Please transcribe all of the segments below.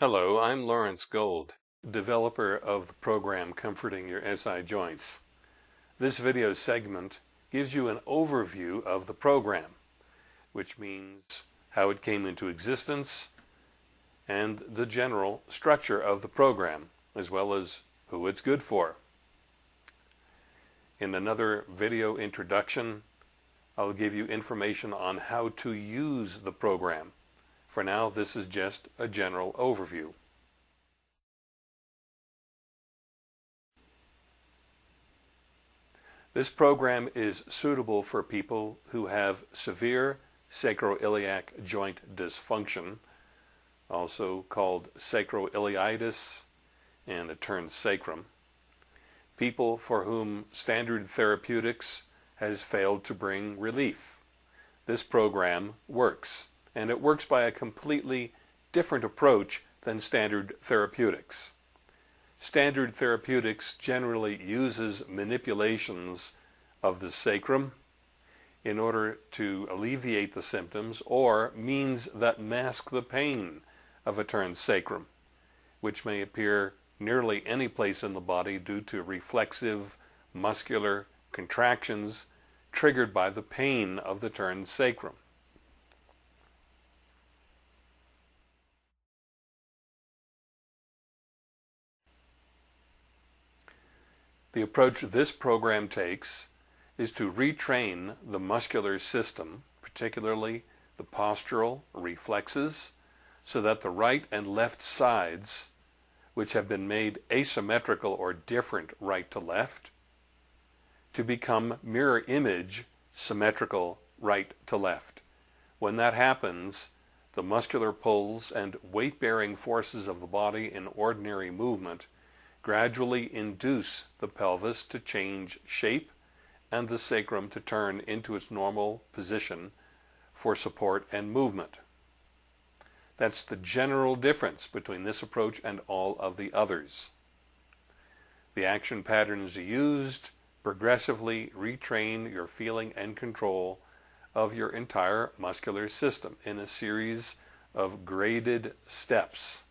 Hello, I'm Lawrence Gold, developer of the program Comforting Your SI Joints. This video segment gives you an overview of the program, which means how it came into existence and the general structure of the program, as well as who it's good for. In another video introduction, I'll give you information on how to use the program. For now, this is just a general overview. This program is suitable for people who have severe sacroiliac joint dysfunction, also called sacroiliitis and a turned sacrum, people for whom standard therapeutics has failed to bring relief. This program works, and it works by a completely different approach than standard therapeutics. Standard therapeutics generally uses manipulations of the sacrum in order to alleviate the symptoms or means that mask the pain of a turned sacrum, which may appear nearly any place in the body due to reflexive muscular contractions triggered by the pain of the turned sacrum. The approach this program takes is to retrain the muscular system, particularly the postural reflexes, so that the right and left sides, which have been made asymmetrical or different right to left, to become mirror image symmetrical right to left. When that happens, the muscular pulls and weight-bearing forces of the body in ordinary movement gradually induce the pelvis to change shape and the sacrum to turn into its normal position for support and movement. That's the general difference between this approach and all of the others. The action patterns used progressively retrain your feeling and control of your entire muscular system in a series of graded steps.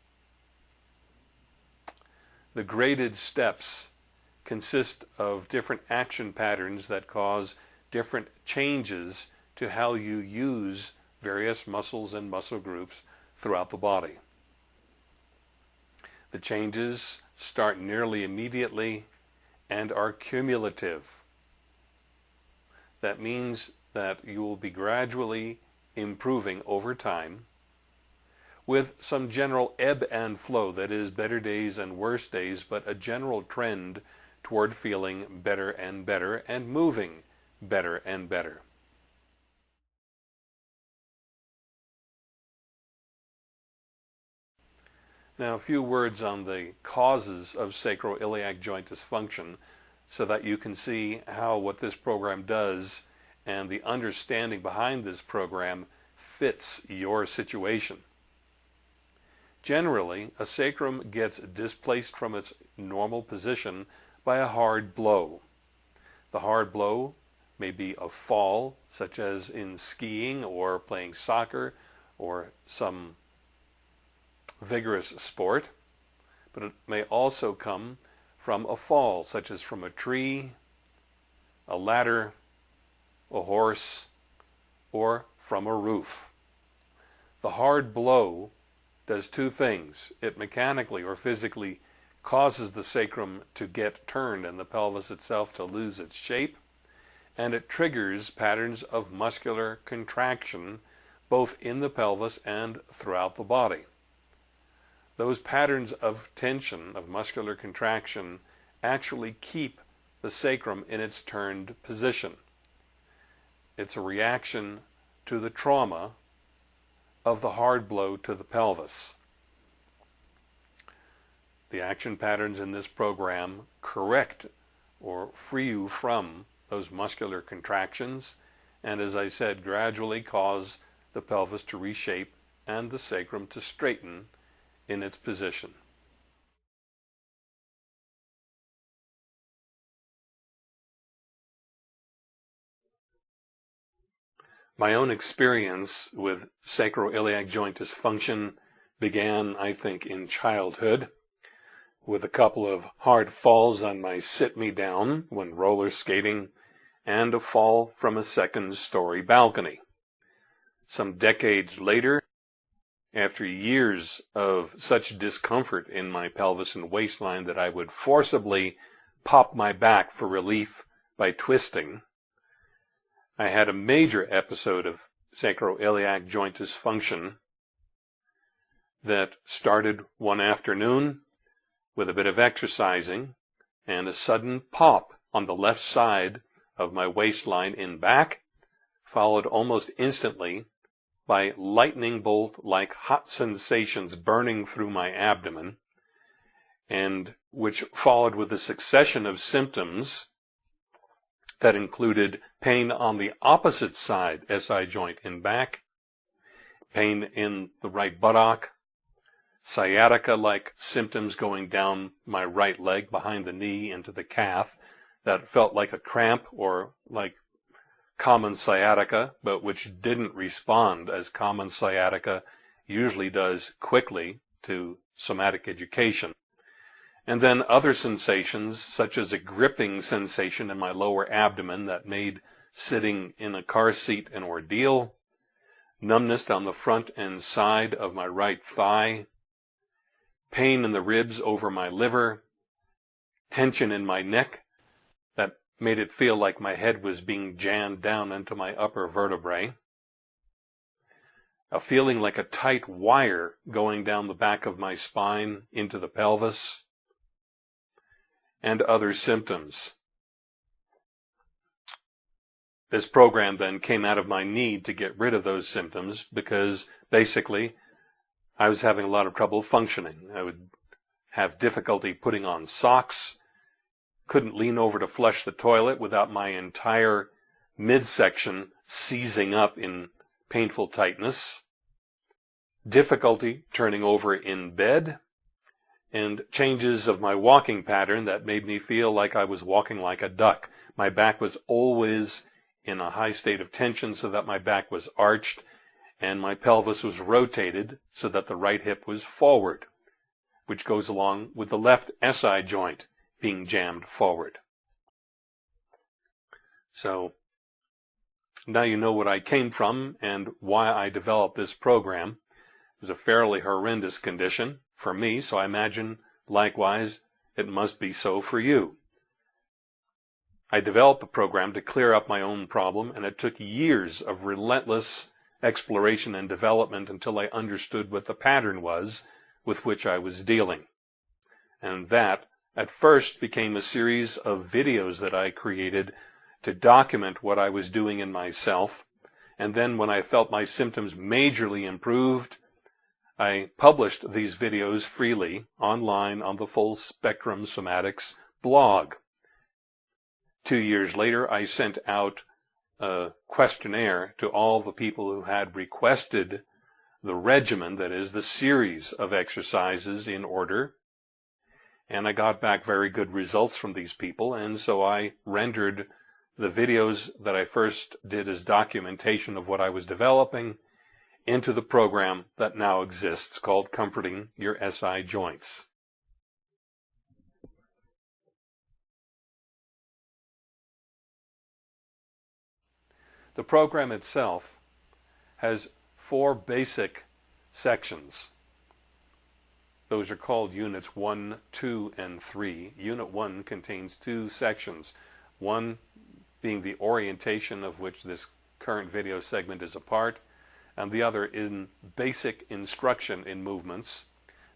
The graded steps consist of different action patterns that cause different changes to how you use various muscles and muscle groups throughout the body. The changes start nearly immediately and are cumulative. That means that you will be gradually improving over time with some general ebb and flow, that is, better days and worse days, but a general trend toward feeling better and better and moving better and better. Now, a few words on the causes of sacroiliac joint dysfunction so that you can see how what this program does and the understanding behind this program fits your situation. Generally, a sacrum gets displaced from its normal position by a hard blow. The hard blow may be a fall, such as in skiing or playing soccer or some vigorous sport, but it may also come from a fall, such as from a tree, a ladder, a horse, or from a roof. The hard blow does two things. It mechanically or physically causes the sacrum to get turned and the pelvis itself to lose its shape, and it triggers patterns of muscular contraction both in the pelvis and throughout the body those patterns of tension, of muscular contraction, actually keep the sacrum in its turned position. It's a reaction to the trauma of the hard blow to the pelvis. The action patterns in this program correct or free you from those muscular contractions and as I said gradually cause the pelvis to reshape and the sacrum to straighten in its position. My own experience with sacroiliac joint dysfunction began, I think, in childhood with a couple of hard falls on my sit-me-down when roller skating and a fall from a second-story balcony. Some decades later, after years of such discomfort in my pelvis and waistline that I would forcibly pop my back for relief by twisting, I had a major episode of sacroiliac joint dysfunction that started one afternoon with a bit of exercising and a sudden pop on the left side of my waistline in back, followed almost instantly by lightning bolt like hot sensations burning through my abdomen, and which followed with a succession of symptoms that included pain on the opposite side SI joint in back, pain in the right buttock, sciatica-like symptoms going down my right leg behind the knee into the calf that felt like a cramp or like common sciatica, but which didn't respond as common sciatica usually does quickly to somatic education. And then other sensations, such as a gripping sensation in my lower abdomen that made sitting in a car seat an ordeal, numbness down the front and side of my right thigh, pain in the ribs over my liver, tension in my neck that made it feel like my head was being jammed down into my upper vertebrae, a feeling like a tight wire going down the back of my spine into the pelvis, and other symptoms. This program then came out of my need to get rid of those symptoms because basically I was having a lot of trouble functioning. I would have difficulty putting on socks, couldn't lean over to flush the toilet without my entire midsection seizing up in painful tightness, difficulty turning over in bed, and changes of my walking pattern that made me feel like I was walking like a duck. My back was always in a high state of tension so that my back was arched and my pelvis was rotated so that the right hip was forward, which goes along with the left SI joint being jammed forward. So now you know what I came from and why I developed this program. It was a fairly horrendous condition for me, so I imagine likewise it must be so for you. I developed the program to clear up my own problem, and it took years of relentless exploration and development until I understood what the pattern was with which I was dealing. And that, at first, became a series of videos that I created to document what I was doing in myself. And then when I felt my symptoms majorly improved, I published these videos freely online on the Full Spectrum Somatics blog. Two years later, I sent out a questionnaire to all the people who had requested the regimen, that is, the series of exercises in order. And I got back very good results from these people, and so I rendered the videos that I first did as documentation of what I was developing into the program that now exists called Comforting Your SI Joints. The program itself has four basic sections. Those are called units 1, 2, and 3. Unit 1 contains two sections. One being the orientation of which this current video segment is a part, and the other in basic instruction in movements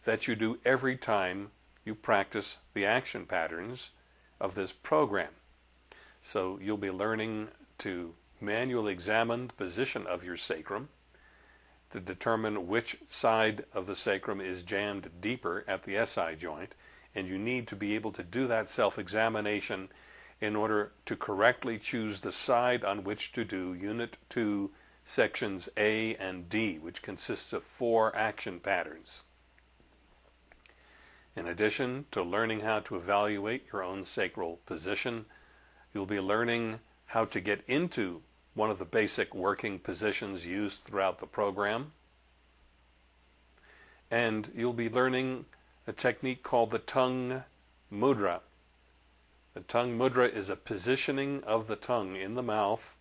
that you do every time you practice the action patterns of this program. So you'll be learning to manually examine the position of your sacrum to determine which side of the sacrum is jammed deeper at the SI joint and you need to be able to do that self-examination in order to correctly choose the side on which to do Unit 2 sections A and D which consists of four action patterns. In addition to learning how to evaluate your own sacral position, you'll be learning how to get into one of the basic working positions used throughout the program. and you'll be learning a technique called the tongue mudra. The tongue mudra is a positioning of the tongue in the mouth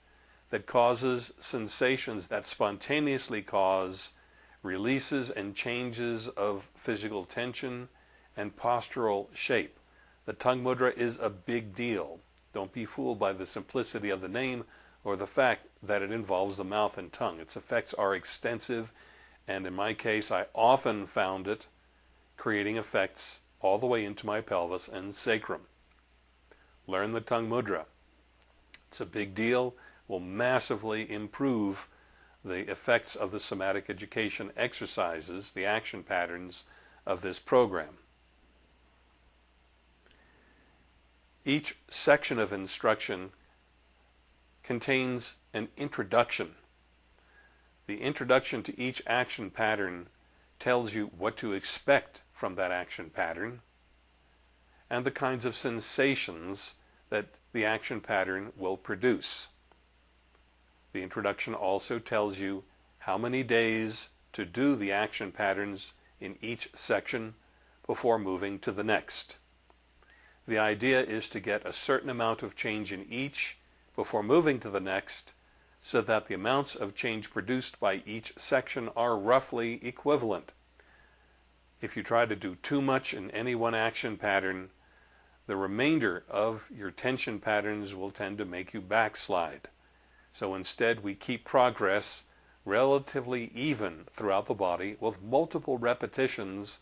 that causes sensations that spontaneously cause releases and changes of physical tension and postural shape. The tongue mudra is a big deal. Don't be fooled by the simplicity of the name or the fact that it involves the mouth and tongue. Its effects are extensive, and in my case, I often found it creating effects all the way into my pelvis and sacrum. Learn the tongue mudra. It's a big deal, will massively improve the effects of the somatic education exercises, the action patterns of this program. Each section of instruction contains an introduction. The introduction to each action pattern tells you what to expect from that action pattern and the kinds of sensations that the action pattern will produce. The introduction also tells you how many days to do the action patterns in each section before moving to the next. The idea is to get a certain amount of change in each before moving to the next so that the amounts of change produced by each section are roughly equivalent. If you try to do too much in any one action pattern, the remainder of your tension patterns will tend to make you backslide. So instead, we keep progress relatively even throughout the body with multiple repetitions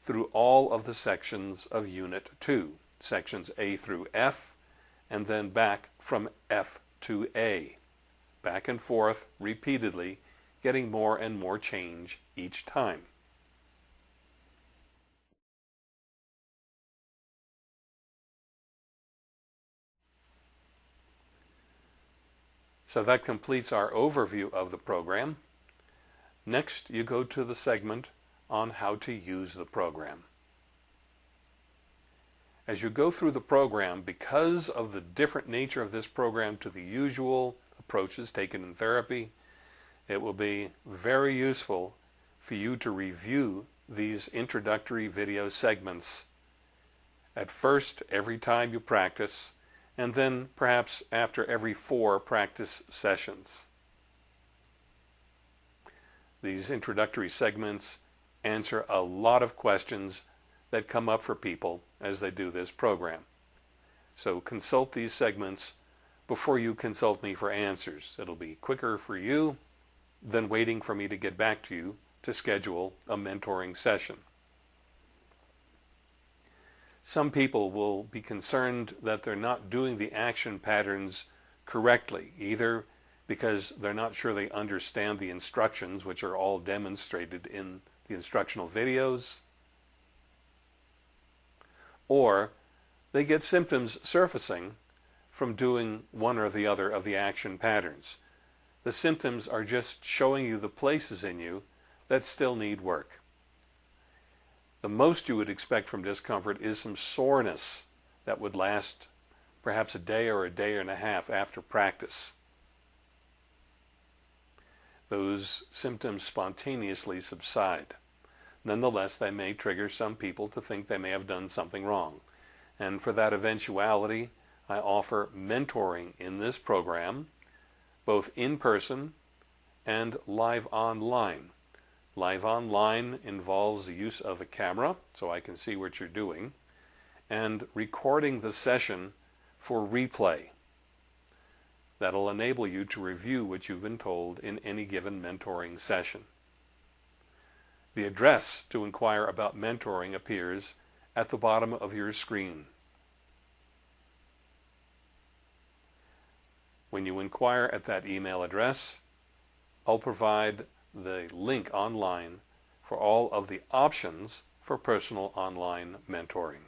through all of the sections of Unit 2, sections A through F, and then back from F to A, back and forth repeatedly, getting more and more change each time. So that completes our overview of the program. Next, you go to the segment on how to use the program. As you go through the program, because of the different nature of this program to the usual approaches taken in therapy, it will be very useful for you to review these introductory video segments at first every time you practice, and then perhaps after every four practice sessions. These introductory segments answer a lot of questions that come up for people as they do this program. So consult these segments before you consult me for answers. It'll be quicker for you than waiting for me to get back to you to schedule a mentoring session. Some people will be concerned that they're not doing the action patterns correctly, either because they're not sure they understand the instructions, which are all demonstrated in the instructional videos, or they get symptoms surfacing from doing one or the other of the action patterns. The symptoms are just showing you the places in you that still need work. The most you would expect from discomfort is some soreness that would last perhaps a day or a day and a half after practice. Those symptoms spontaneously subside. Nonetheless, they may trigger some people to think they may have done something wrong. And for that eventuality, I offer mentoring in this program, both in person and live online. Live online involves the use of a camera, so I can see what you're doing, and recording the session for replay. That'll enable you to review what you've been told in any given mentoring session. The address to inquire about mentoring appears at the bottom of your screen. When you inquire at that email address, I'll provide the link online for all of the options for personal online mentoring.